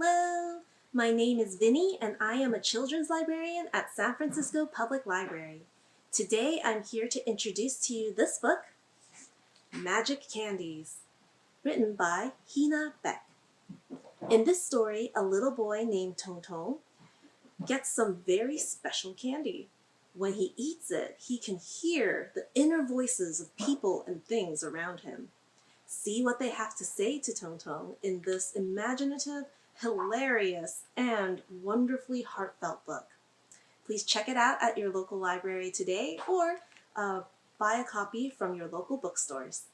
My name is Vinny and I am a children's librarian at San Francisco Public Library. Today I'm here to introduce to you this book, Magic Candies, written by Heena Baek. In this story, a little boy named Tong Tong gets some very special candy. When he eats it, he can hear the inner voices of people and things around him. See what they have to say to Tong Tong in this imaginative, hilarious, and wonderfully heartfelt book. Please check it out at your local library today or uh, buy a copy from your local bookstores.